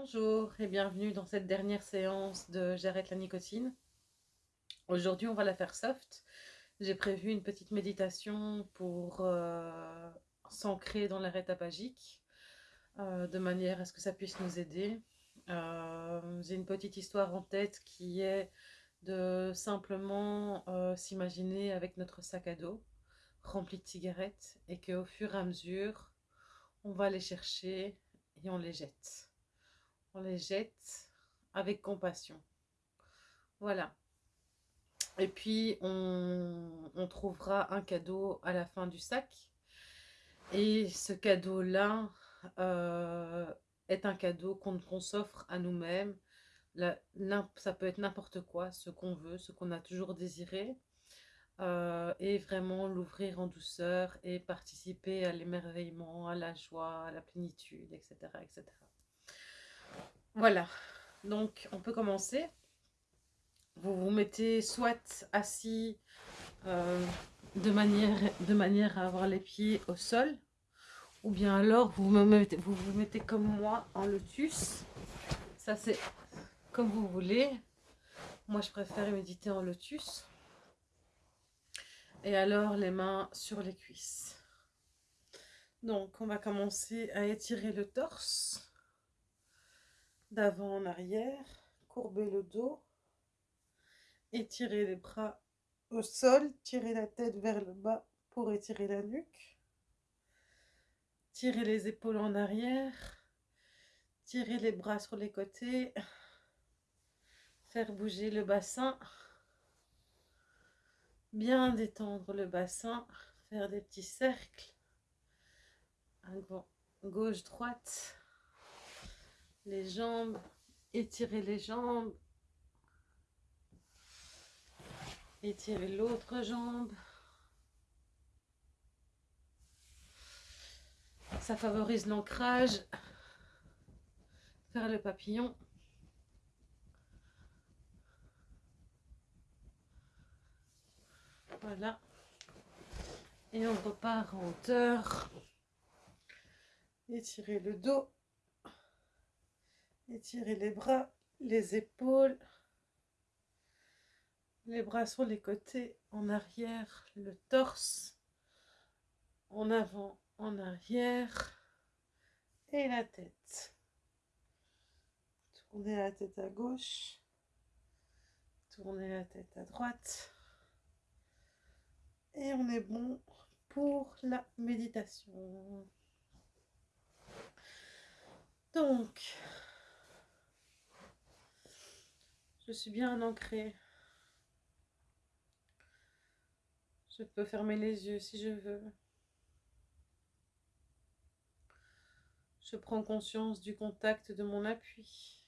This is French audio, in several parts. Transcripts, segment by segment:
Bonjour et bienvenue dans cette dernière séance de J'arrête la nicotine. Aujourd'hui, on va la faire soft. J'ai prévu une petite méditation pour euh, s'ancrer dans l'arrêt tabagique, euh, de manière à ce que ça puisse nous aider. Euh, j'ai une petite histoire en tête qui est de simplement s'imaginer avec notre sac à dos rempli de cigarettes et qu'au fur et à mesure, on va les chercher et on les jette on les jette avec compassion. Voilà. Et puis, on, trouvera un cadeau à la fin du sac. Et ce cadeau-là euh, est un cadeau qu'on s'offre à nous-mêmes. Ça peut être n'importe quoi, ce qu'on veut, ce qu'on a toujours désiré. Euh, et vraiment l'ouvrir en douceur et participer à l'émerveillement, à la joie, à la plénitude, etc. etc. Voilà, donc on peut commencer. Vous vous mettez soit assis euh, de, manière, à avoir les pieds au sol, ou bien alors vous vous mettez comme moi en lotus. Ça c'est comme vous voulez. Moi je préfère méditer en lotus. Et alors les mains sur les cuisses. Donc on va commencer à étirer le torse d'avant en arrière, courber le dos, étirer les bras au sol, tirer la tête vers le bas pour étirer la nuque, tirer les épaules en arrière, tirer les bras sur les côtés, faire bouger le bassin, bien détendre le bassin, faire des petits cercles, gauche-droite, les jambes, étirer les jambes, étirer l'autre jambe. Ça favorise l'ancrage, faire le papillon. Voilà. Et on repart en hauteur. Étirer le dos. Étirez les bras, les épaules, les bras sur les côtés, en arrière, le torse, en avant, en arrière, et la tête. Tournez la tête à gauche, tournez la tête à droite, et on est bon pour la méditation. Donc, Je suis bien ancrée. Je peux fermer les yeux si je veux. Je prends conscience du contact de mon appui.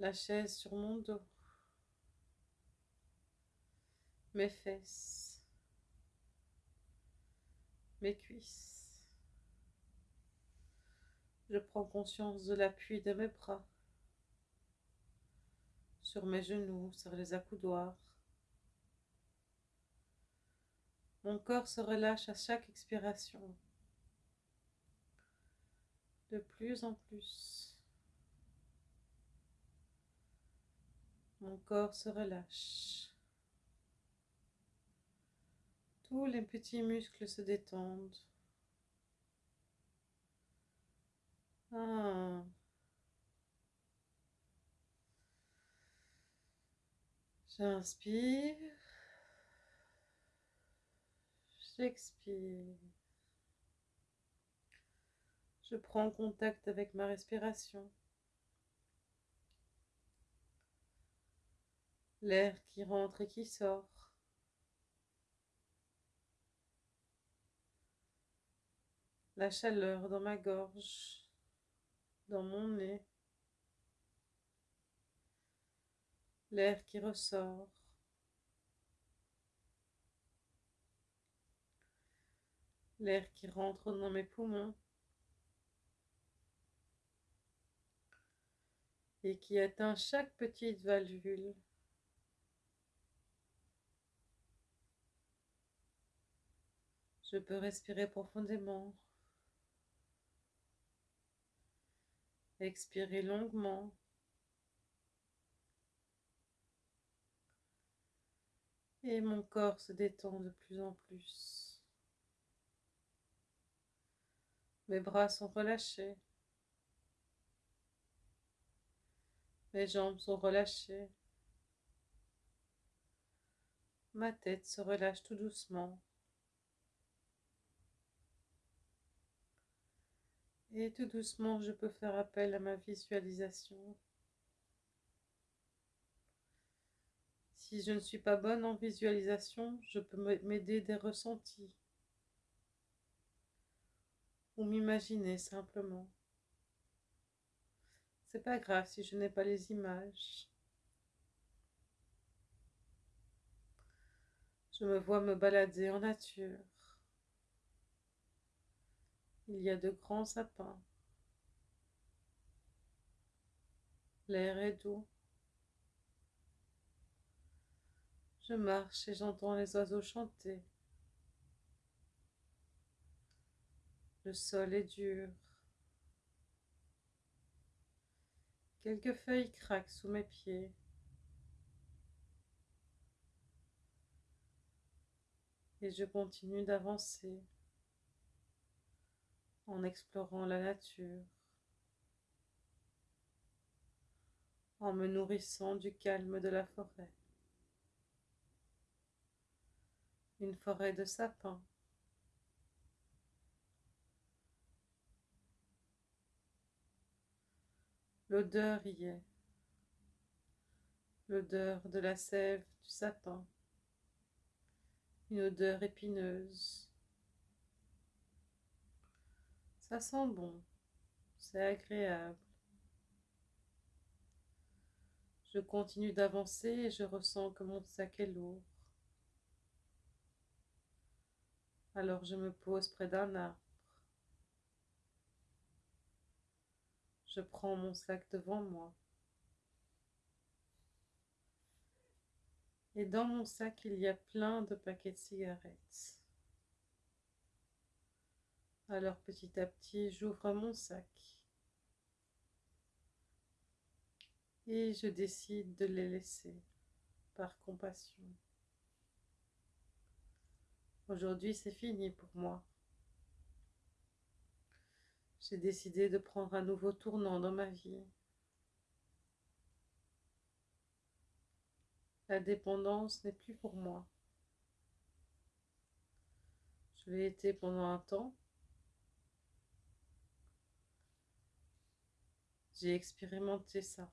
La chaise sur mon dos. Mes fesses. Mes cuisses. Je prends conscience de l'appui de mes bras sur mes genoux, sur les accoudoirs. Mon corps se relâche à chaque expiration, de plus en plus. Mon corps se relâche. Tous les petits muscles se détendent. Ah. J'inspire. J'expire. Je prends contact avec ma respiration. L'air qui rentre et qui sort. La chaleur dans ma gorge, dans mon nez. L'air qui ressort. L'air qui rentre dans mes poumons et qui atteint chaque petite valvule. Je peux respirer profondément. Expirez longuement. Et mon corps se détend de plus en plus. Mes bras sont relâchés. Mes jambes sont relâchées. Ma tête se relâche tout doucement. Et tout doucement, je peux faire appel à ma visualisation. Si je ne suis pas bonne en visualisation, je peux m'aider des ressentis ou m'imaginer simplement. C'est pas grave si je n'ai pas les images. Je me vois me balader en nature. Il y a de grands sapins. L'air est doux. Je marche et j'entends les oiseaux chanter. Le sol est dur. Quelques feuilles craquent sous mes pieds. Et je continue d'avancer en explorant la nature, en me nourrissant du calme de la forêt. Une forêt de sapins. L'odeur y est, l'odeur de la sève du sapin, une odeur épineuse. Ça sent bon, c'est agréable. Je continue d'avancer et je ressens que mon sac est lourd. Alors je me pose près d'un arbre. Je prends mon sac devant moi. Et dans mon sac, il y a plein de paquets de cigarettes. Alors petit à petit, j'ouvre mon sac. Et je décide de les laisser par compassion. Aujourd'hui, c'est fini pour moi. J'ai décidé de prendre un nouveau tournant dans ma vie. La dépendance n'est plus pour moi. Je l'ai été pendant un temps, J'ai expérimenté ça.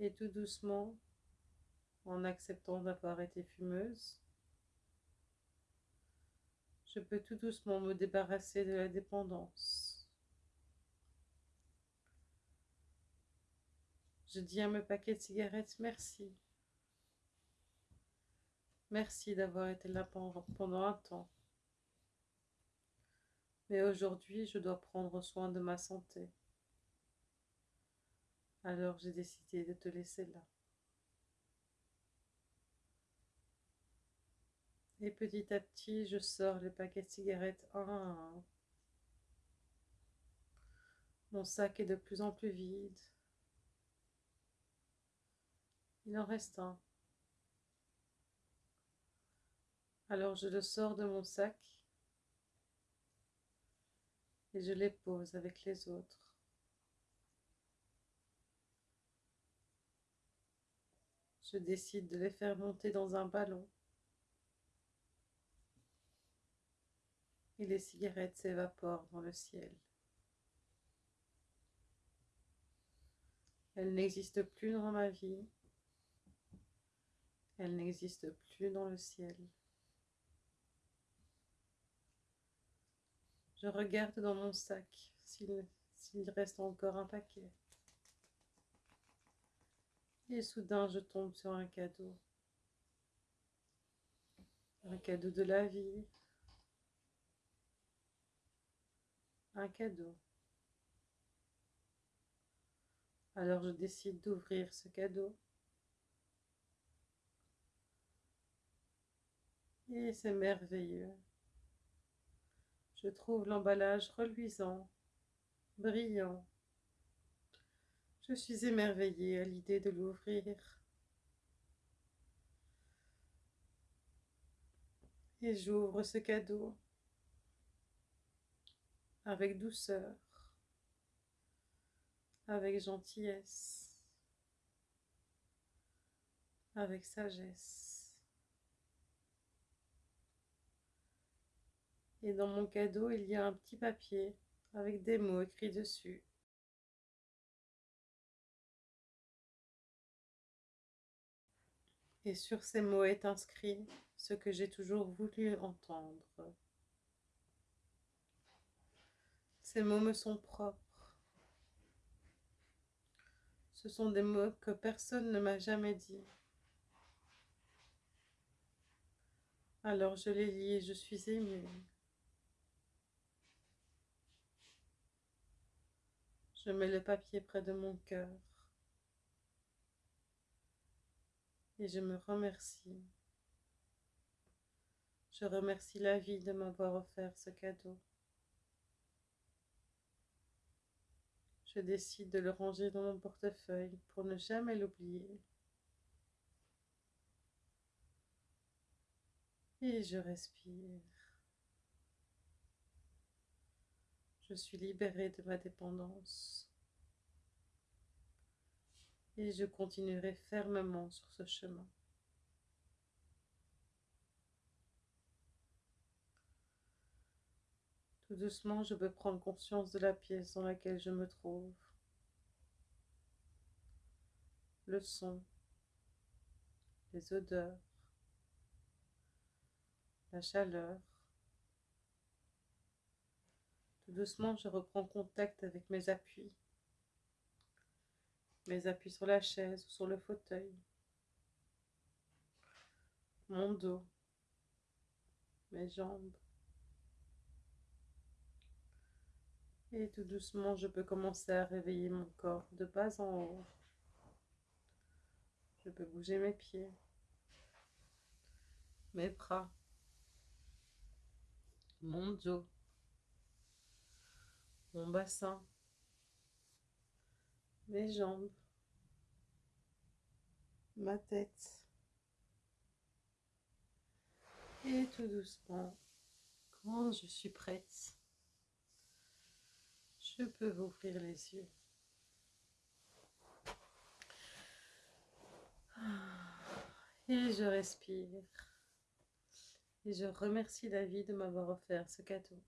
Et tout doucement, en acceptant d'avoir été fumeuse, je peux tout doucement me débarrasser de la dépendance. Je dis à mes paquets de cigarettes merci. Merci d'avoir été là pendant un temps. Mais aujourd'hui, je dois prendre soin de ma santé. Alors j'ai décidé de te laisser là. Et petit à petit, je sors les paquets de cigarettes un un. Mon sac est de plus en plus vide. Il en reste un. Alors je le sors de mon sac et je les pose avec les autres. Je décide de les faire monter dans un ballon. Et les cigarettes s'évaporent dans le ciel. Elles n'existent plus dans ma vie. Elles n'existent plus dans le ciel. Je regarde dans mon sac s'il reste encore un paquet. Et soudain, je tombe sur un cadeau. Un cadeau de la vie. Cadeau. Alors je décide d'ouvrir ce cadeau. Et c'est merveilleux. Je trouve l'emballage reluisant brillant. Je suis émerveillée à l'idée de l'ouvrir. Et j'ouvre ce cadeau avec douceur, avec gentillesse, avec sagesse. Et dans mon cadeau, il y a un petit papier avec des mots écrits dessus. Et sur ces mots est inscrit ce que j'ai toujours voulu entendre. Ces mots me sont propres. Ce sont des mots que personne ne m'a jamais dit. Alors je les lis et je suis émue. Je mets le papier près de mon cœur. Et je me remercie. Je remercie la vie de m'avoir offert ce cadeau. Je décide de le ranger dans mon portefeuille pour ne jamais l'oublier. Et je respire. Je suis libérée de ma dépendance. Et je continuerai fermement sur ce chemin. Tout doucement, je peux prendre conscience de la pièce dans laquelle je me trouve. Le son, les odeurs, la chaleur, doucement, je reprends contact avec mes appuis. Mes appuis sur la chaise ou sur le fauteuil. Mon dos. Mes jambes. Et tout doucement, je peux commencer à réveiller mon corps de bas en haut. Je peux bouger mes pieds, mes bras, mon dos mon bassin, mes jambes, ma tête. Et tout doucement, quand je suis prête, je peux ouvrir les yeux. Et je respire. Et je remercie la vie de m'avoir offert ce cadeau.